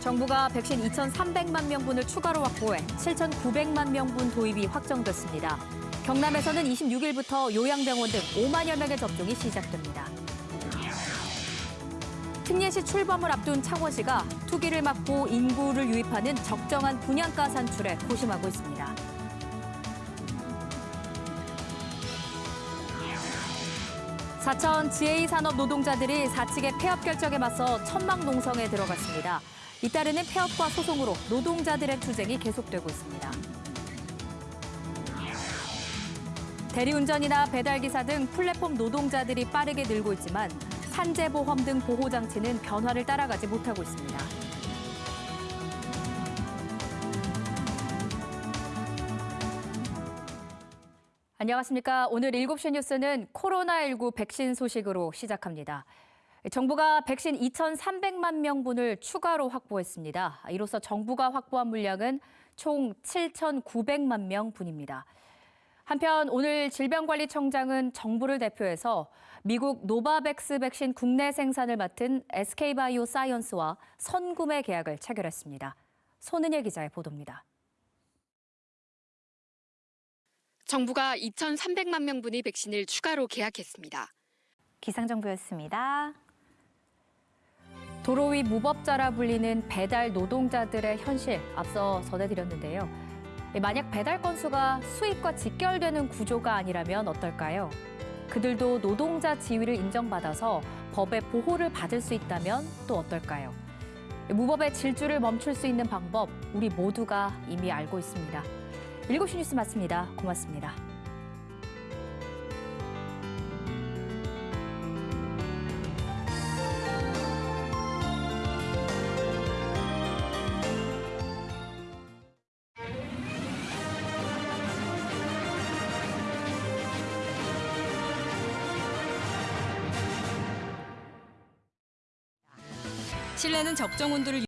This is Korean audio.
정부가 백신 2,300만 명분을 추가로 확보해 7,900만 명분 도입이 확정됐습니다. 경남에서는 26일부터 요양병원 등 5만여 명의 접종이 시작됩니다. 특례시 출범을 앞둔 창원시가 투기를 막고 인구를 유입하는 적정한 분양가 산출에 고심하고 있습니다. 사천 GA 산업 노동자들이 사측의 폐업 결정에 맞서 천막 농성에 들어갔습니다. 잇따르는 폐업과 소송으로 노동자들의 투쟁이 계속되고 있습니다. 대리운전이나 배달기사 등 플랫폼 노동자들이 빠르게 늘고 있지만 산재보험 등 보호장치는 변화를 따라가지 못하고 있습니다. 안녕하십니까. 오늘 7시 뉴스는 코로나19 백신 소식으로 시작합니다. 정부가 백신 2,300만 명분을 추가로 확보했습니다. 이로써 정부가 확보한 물량은 총 7,900만 명분입니다. 한편 오늘 질병관리청장은 정부를 대표해서 미국 노바백스 백신 국내 생산을 맡은 SK바이오 사이언스와 선구매 계약을 체결했습니다. 손은혜 기자의 보도입니다. 정부가 2,300만 명분의 백신을 추가로 계약했습니다. 기상정보였습니다. 도로 위 무법자라 불리는 배달 노동자들의 현실 앞서 전해드렸는데요. 만약 배달 건수가 수입과 직결되는 구조가 아니라면 어떨까요? 그들도 노동자 지위를 인정받아서 법의 보호를 받을 수 있다면 또 어떨까요? 무법의 질주를 멈출 수 있는 방법 우리 모두가 이미 알고 있습니다. 7시 뉴스 마칩니다. 고맙습니다. 실내는 적정 온도를